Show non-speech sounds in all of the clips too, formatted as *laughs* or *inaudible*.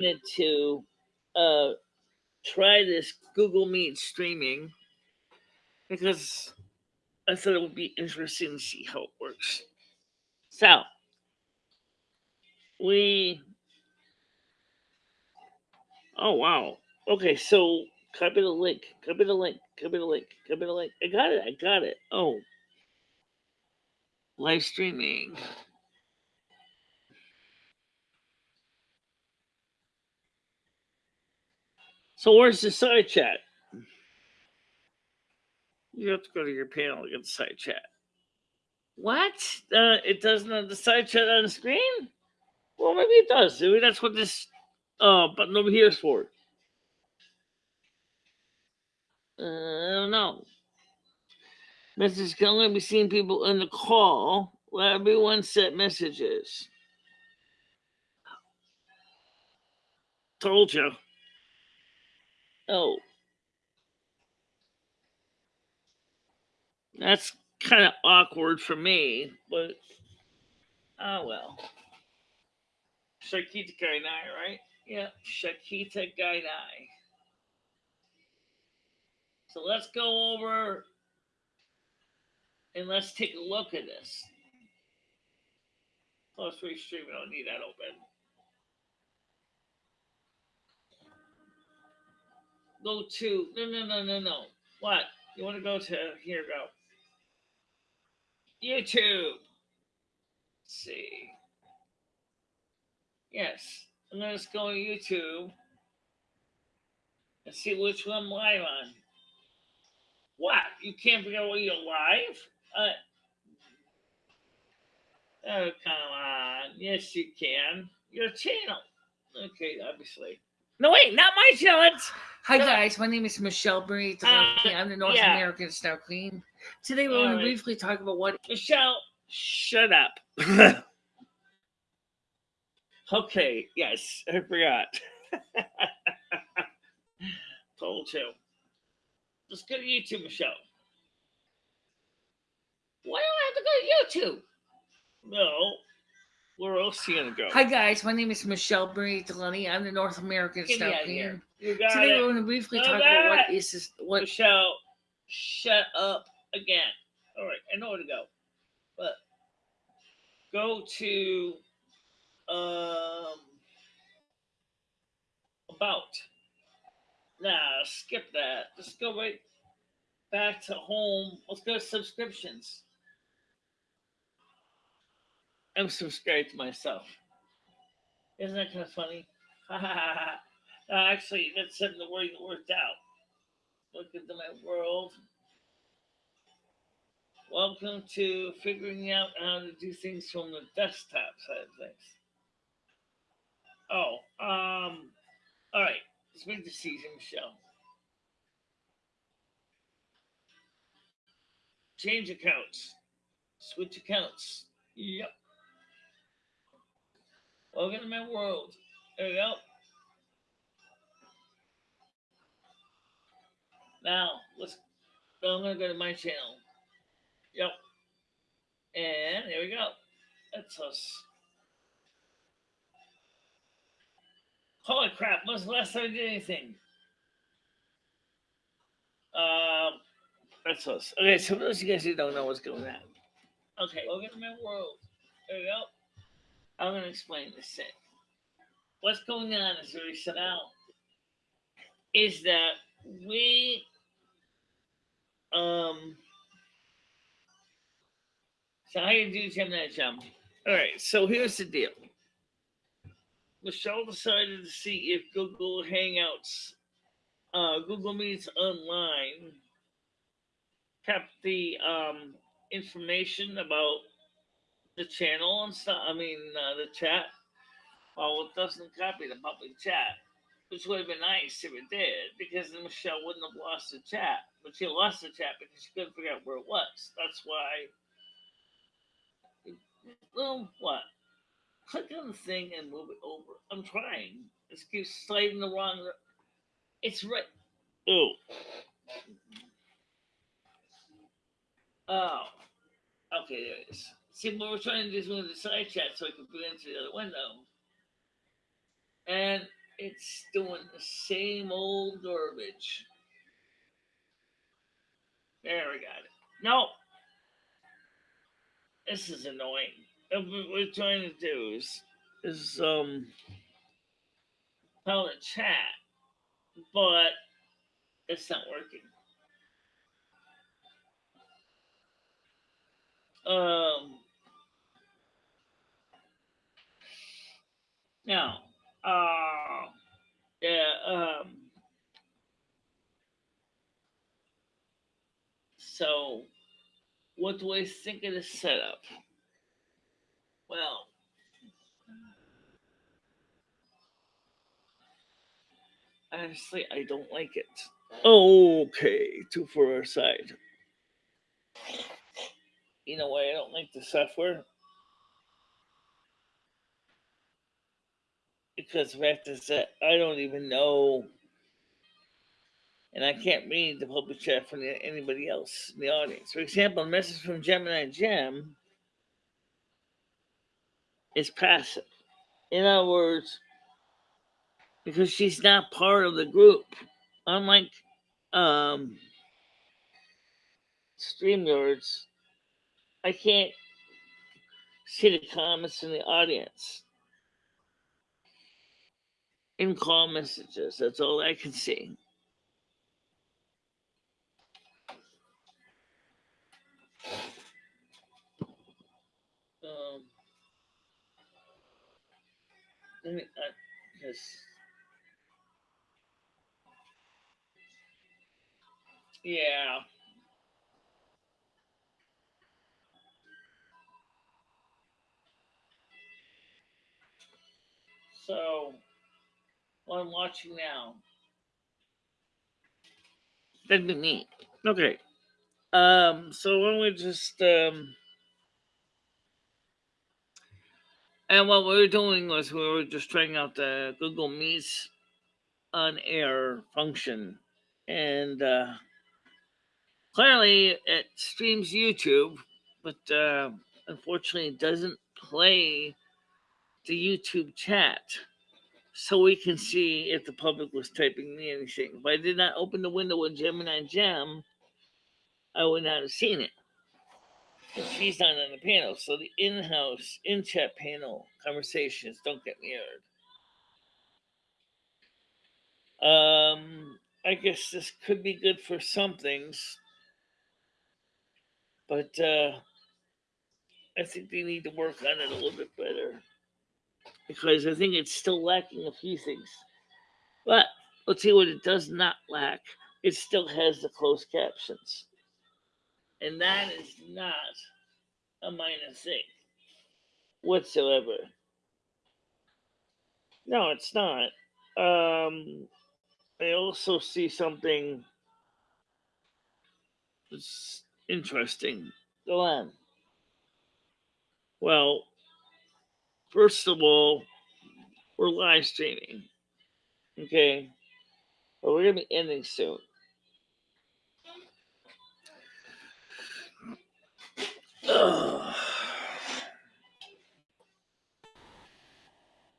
wanted to uh, try this Google Meet streaming because I thought it would be interesting to see how it works. So we oh wow. Okay so copy the link copy the link copy the link copy the link. I got it I got it. Oh. Live streaming so where's the side chat you have to go to your panel to get the side chat what uh, it doesn't have the side chat on the screen well, maybe it does. Maybe that's what this uh, button over here is for. Uh, I don't know. Message can only be seen people in the call. Let everyone set messages. Told you. Oh. That's kind of awkward for me, but oh well. Shakita Gainai, right? Yeah, Shakita Gainai. So let's go over and let's take a look at this. Plus free stream, I don't need that open. Go to, no, no, no, no, no. What? You want to go to, here, go. YouTube. Let's see. Yes. And let's go to YouTube and see which one I'm live on. What? You can't figure out what you're live? Uh, oh, come on. Yes, you can. Your channel. Okay, obviously. No, wait, not my channel. Hi guys, my name is Michelle Marie. Uh, I'm the North yeah. American Star Queen. Today we're going to briefly talk about what Michelle, shut up. *laughs* okay, yes, I forgot. *laughs* Told you. Let's go to YouTube, Michelle. Why do I have to go to YouTube? No. Where else are you gonna go? Hi guys, my name is Michelle Marie Delaney. I'm the North American Get me Star out of here. Queen. You got Today it. we're going to briefly talk about what is this what Michelle, shut up again. All right, I know where to go, but go to um about. Nah, skip that. Just go right back to home. Let's go to subscriptions. I'm subscribed to myself. Isn't that kind of funny? *laughs* actually, that's something that worked out. Look into my world. Welcome to figuring out how to do things from the desktop side of things. Oh, um, all right. Let's make the season, Michelle. Change accounts. Switch accounts. Yep. Welcome to my world. There we go. Now, let's. I'm gonna go to my channel. Yep. And there we go. That's us. Holy crap! When's the last time I did anything? Um, that's us. Okay, so those of you guys who don't know what's going on. Okay, welcome to my world. There we go. I'm gonna explain this thing. What's going on is very simple. Is that we um so how you do Gemini jump? All right, so here's the deal. Michelle decided to see if Google Hangouts, uh, Google Meets online, kept the um, information about the channel and stuff. I mean, uh, the chat. Well, it doesn't copy the public chat, which would have been nice if it did, because then Michelle wouldn't have lost the chat. But she lost the chat because she couldn't figure out where it was. That's why. Well, what? Click on the thing and move it over. I'm trying. It keeps sliding the wrong. It's right. Oh. Oh. Okay, there it is. See, what we're trying to do is move the side chat so we can put it into the other window. And it's doing the same old garbage. There we got it. No. This is annoying. What we're trying to do is is um how to chat, but it's not working. Um now uh yeah um so what do I think of the setup? Well, honestly, I don't like it. Okay, two for our side. You know why I don't like the software? Because the fact is that I don't even know, and I can't read the public chat from anybody else in the audience. For example, a message from Gemini Gem is passive. In other words, because she's not part of the group, unlike um, StreamYards, I can't see the comments in the audience. In call messages, that's all I can see. Um, let me, uh, because yeah. So, I'm watching now. That'd be neat. Okay. Um, so why don't we just um and what we were doing was we were just trying out the Google Meets on air function. And uh clearly it streams YouTube, but uh unfortunately it doesn't play the YouTube chat. So we can see if the public was typing me anything. If I did not open the window with Gemini Gem, I would not have seen it. She's not on the panel. So the in-house, in-chat panel conversations don't get mirrored. Um, I guess this could be good for some things, but uh, I think they need to work on it a little bit better because I think it's still lacking a few things. But let's see what it does not lack. It still has the closed captions, and that is not a minor thing whatsoever. No, it's not. Um, I also see something that's interesting. Go on. Well, first of all, we're live streaming. Okay. But we're gonna be ending soon. Ugh. *sighs*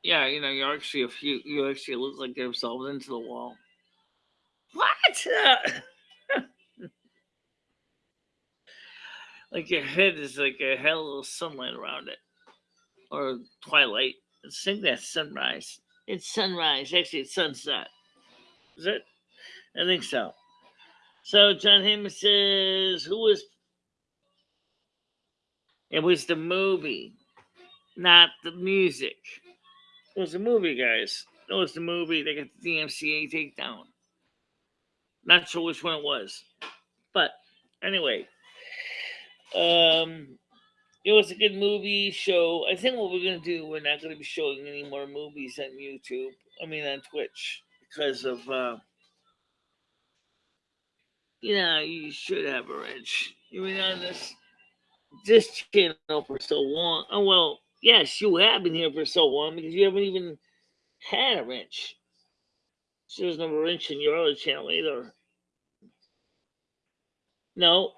Yeah, you know, you're actually a few. You actually look like you're solved into the wall. What? *laughs* like your head is like a hell of sunlight around it, or twilight. I think that's sunrise. It's sunrise. Actually, it's sunset. Is it? I think so. So John Heyman says, "Who was?" It was the movie, not the music. It was the movie, guys. It was the movie. They got the DMCA takedown. Not sure which one it was, but anyway, um, it was a good movie show. I think what we're gonna do, we're not gonna be showing any more movies on YouTube. I mean, on Twitch because of, uh, you know, you should have a wrench. You've been on this this channel for so long. Oh well, yes, you have been here for so long because you haven't even had a wrench. There's no wrench in your other channel either. No,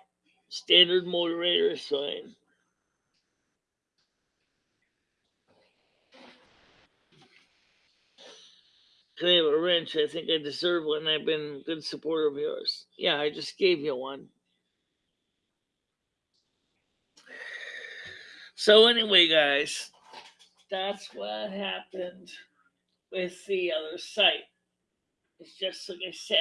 standard moderator is fine. A wrench? I think I deserve one. I've been a good supporter of yours. Yeah, I just gave you one. So anyway, guys, that's what happened with the other site. It's just like I said.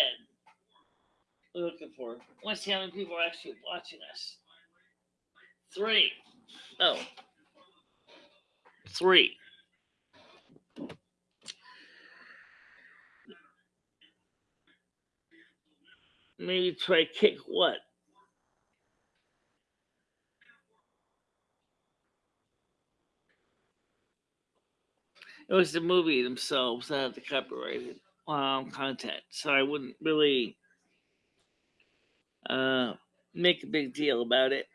We're looking for. Let's see how many people are actually watching us. Three. Oh. Three. Maybe try kick what? It was the movie themselves that had the copyrighted um, content, so I wouldn't really uh, make a big deal about it.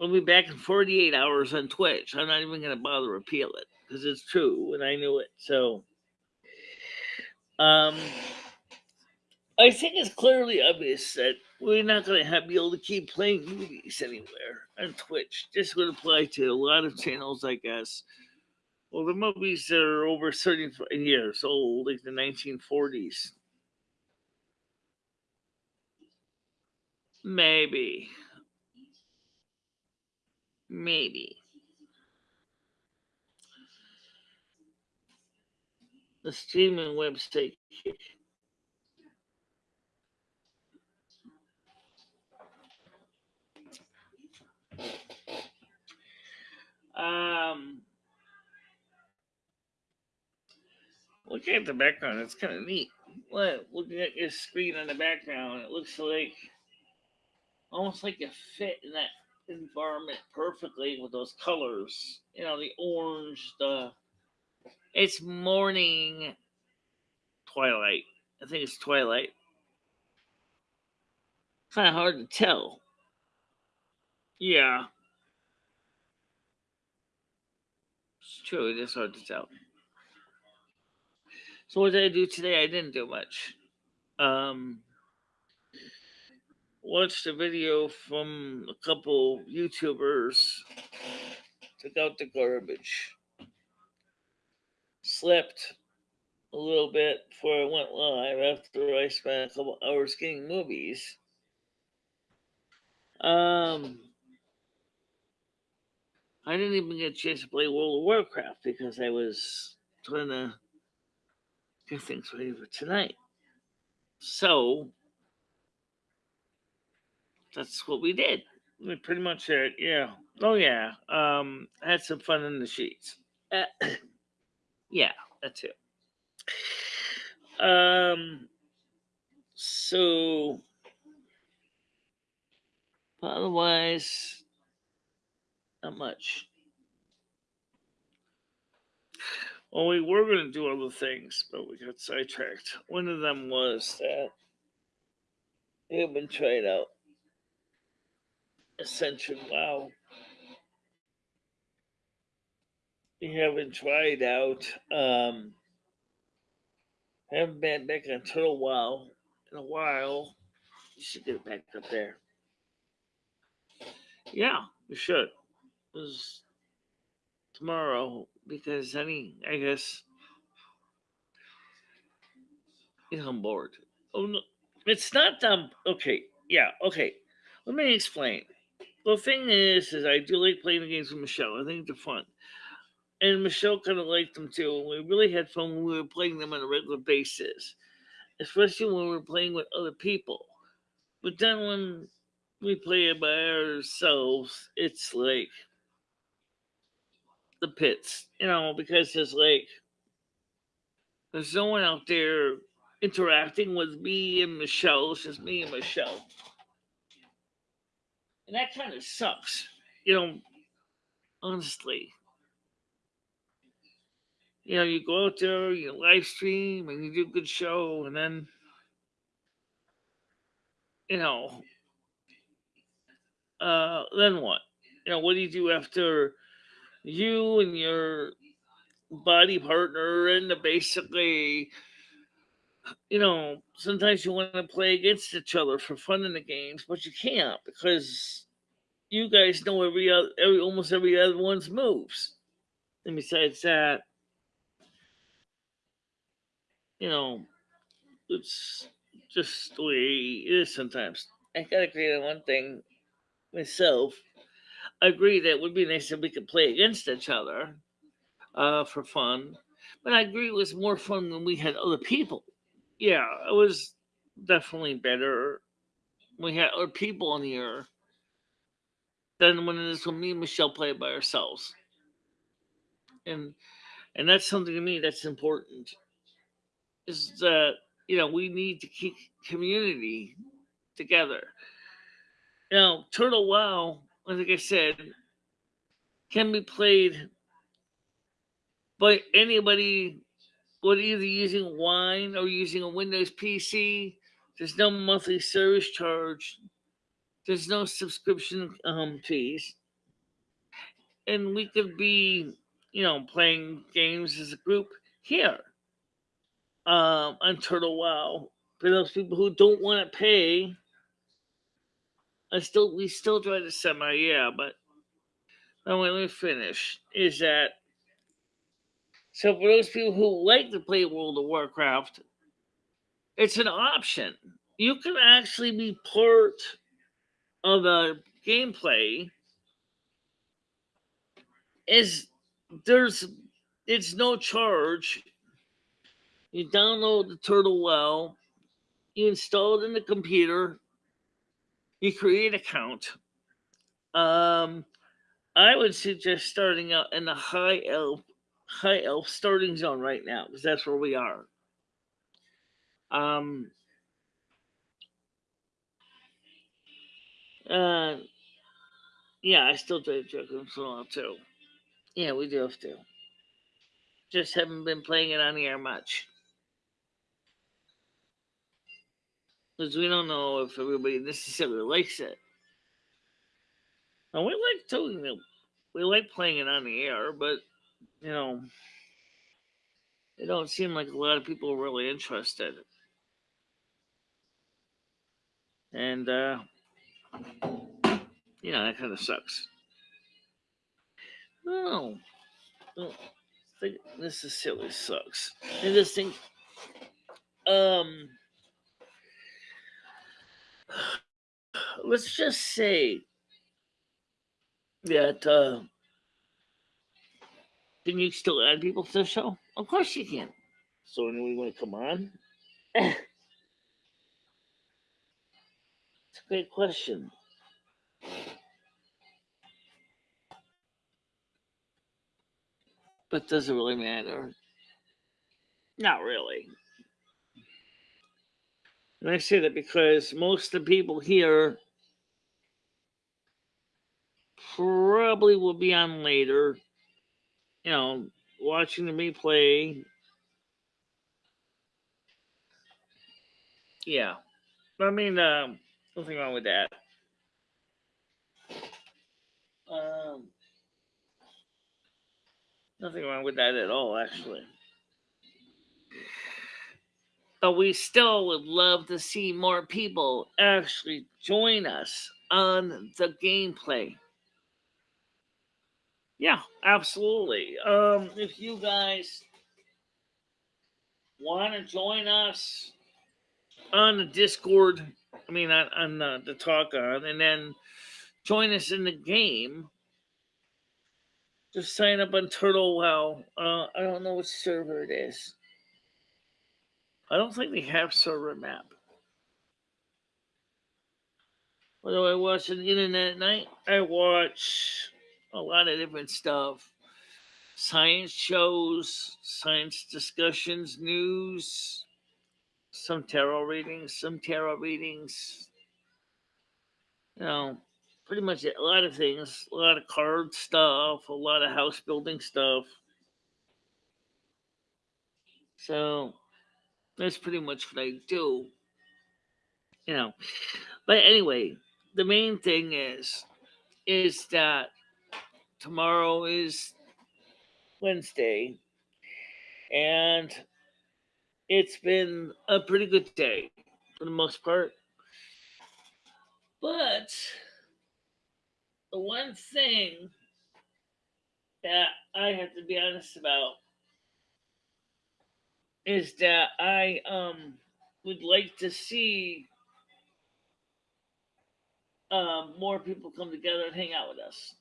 We'll be back in 48 hours on Twitch. I'm not even going to bother appeal it because it's true and I knew it. So, um, I think it's clearly obvious that we're not going to have be able to keep playing movies anywhere on Twitch. This would apply to a lot of channels, I guess. Well, the movies that are over 30 years old, like the 1940s. Maybe. Maybe. The streaming website. Um, looking at the background, it's kind of neat. What? Looking at your screen on the background, it looks like almost like you fit in that environment perfectly with those colors. You know, the orange, the it's morning twilight. I think it's twilight. Kind of hard to tell. Yeah. True, it is hard to tell. So what did I do today? I didn't do much. Um watched a video from a couple YouTubers, took out the garbage, slept a little bit before I went live after I spent a couple hours getting movies. Um, I didn't even get a chance to play World of Warcraft because I was trying to get things ready for tonight. So, that's what we did. We pretty much yeah. Oh yeah. Um, had some fun in the sheets. Uh, *coughs* yeah, that's it. Um, so otherwise, not much. Well, we were going to do other things, but we got sidetracked. One of them was that we have been tried out Ascension WoW. We haven't tried out. Um, haven't been back in on Turtle WoW in a while. You should get back up there. Yeah, you should. Was tomorrow because any, I guess, I'm bored. Oh no, it's not um. Okay, yeah, okay. Let me explain the thing is, is I do like playing the games with Michelle. I think they're fun. And Michelle kind of liked them too. And we really had fun when we were playing them on a regular basis, especially when we were playing with other people. But then when we play it by ourselves, it's like the pits, you know, because it's like there's no one out there interacting with me and Michelle. It's just me and Michelle and that kind of sucks, you know, honestly. You know, you go out there, you live stream, and you do a good show, and then, you know, uh, then what? You know, what do you do after you and your body partner and basically you know, sometimes you want to play against each other for fun in the games, but you can't because you guys know every other, every almost every other one's moves. And besides that, you know, it's just the way it is sometimes. I gotta agree on one thing myself. Agree that it would be nice if we could play against each other uh, for fun, but I agree it was more fun when we had other people. Yeah, it was definitely better. We had other people in here than when it is when me and Michelle play by ourselves, and and that's something to me that's important. Is that you know we need to keep community together. You know, Turtle Wow, like I said, can be played by anybody with either using Wine or using a Windows PC. There's no monthly service charge. There's no subscription um, fees, and we could be, you know, playing games as a group here um, on Turtle Wow. For those people who don't want to pay, I still we still try to semi, yeah, but now let me finish. Is that so for those people who like to play World of Warcraft, it's an option. You can actually be part of the gameplay. Is there's it's no charge. You download the Turtle WoW, you install it in the computer, you create account. Um, I would suggest starting out in the high elf high elf starting zone right now because that's where we are. Um, uh, yeah, I still play Dragon Slaw too. Yeah, we do have to. Just haven't been playing it on the air much. Because we don't know if everybody necessarily likes it. And we like it. We like playing it on the air, but you know, it don't seem like a lot of people are really interested. And uh you know, that kind of sucks. No. no think necessarily sucks. I just think um let's just say that uh can you still add people to the show? Of course you can. So anyone want to come on? it's a great question. But does it really matter? Not really. And I say that because most of the people here probably will be on later you know, watching the replay. Yeah. I mean, um, nothing wrong with that. Um, nothing wrong with that at all, actually. But we still would love to see more people actually join us on the gameplay. Yeah, absolutely. Um, if you guys want to join us on the Discord, I mean, on, on the, the talk on, and then join us in the game, just sign up on Turtle WoW. Uh, I don't know what server it is. I don't think they have server map. What do I watch on the internet at night? I watch a lot of different stuff science shows, science discussions, news, some tarot readings, some tarot readings. You know, pretty much a lot of things, a lot of card stuff, a lot of house building stuff. So that's pretty much what I do. You know, but anyway, the main thing is, is that tomorrow is Wednesday, and it's been a pretty good day for the most part. But the one thing that I have to be honest about is that I um would like to see um more people come together and hang out with us.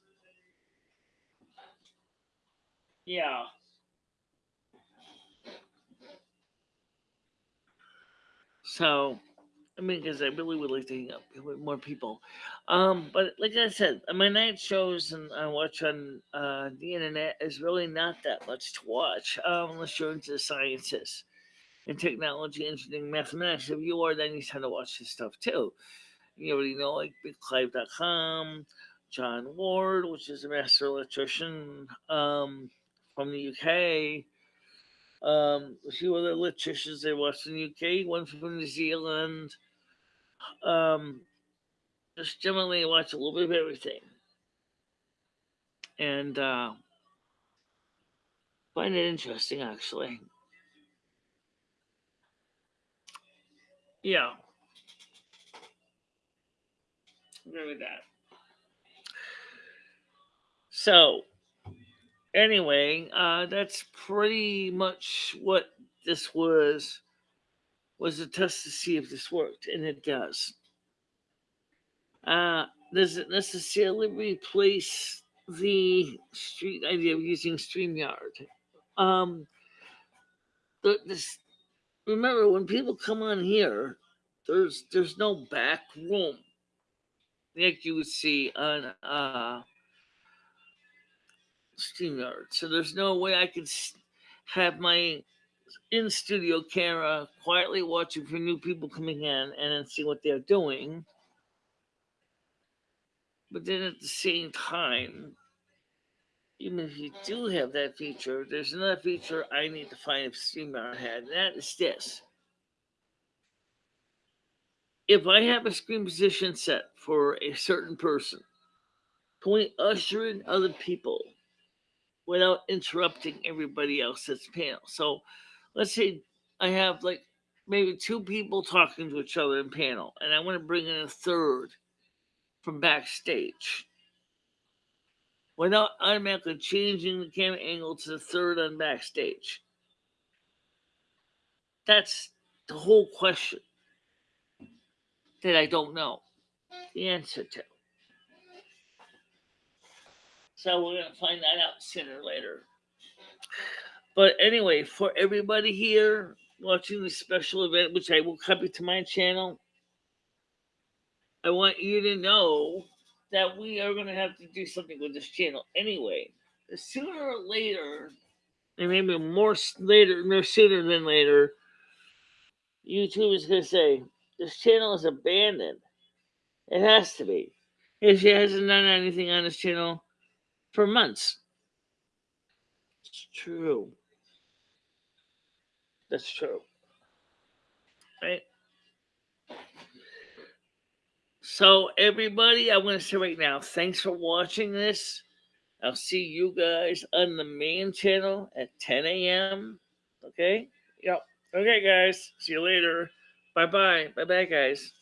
Yeah. So, I mean, because I really would like to hang out with more people. Um, but like I said, my night shows and I watch on uh, the internet is really not that much to watch um, unless you're into the sciences and technology, engineering, mathematics. If you are, then you tend to watch this stuff too. You already know, like BigClive.com, John Ward, which is a master electrician um, from the UK. Um, a few other they watched in the UK, one from New Zealand. Um, just generally watch a little bit of everything. And uh, find it interesting, actually. Yeah. Agree with that. So, anyway, uh, that's pretty much what this was. Was a test to see if this worked, and it does. Uh, doesn't necessarily replace the street idea of using StreamYard. Um, this, remember, when people come on here, there's there's no back room like you would see on uh, StreamYard. So there's no way I could have my in studio camera quietly watching for new people coming in and then see what they're doing. But then at the same time, even if you do have that feature, there's another feature I need to find if StreamYard had, and that is this. If I have a screen position set for a certain person, can we usher in other people without interrupting everybody else's panel? So let's say I have like maybe two people talking to each other in panel, and I want to bring in a third from backstage without automatically changing the camera angle to the third on backstage. That's the whole question that I don't know the answer to. So we're gonna find that out sooner or later. But anyway, for everybody here watching this special event, which I will copy to my channel, I want you to know that we are gonna have to do something with this channel anyway. Sooner or later, and maybe more later, no sooner than later, YouTube is gonna say this channel is abandoned. It has to be. If she hasn't done anything on this channel for months. It's true. That's true. Right? So, everybody, I want to say right now, thanks for watching this. I'll see you guys on the main channel at 10 a.m. Okay? Yep. Okay, guys. See you later. Bye bye. Bye bye, guys.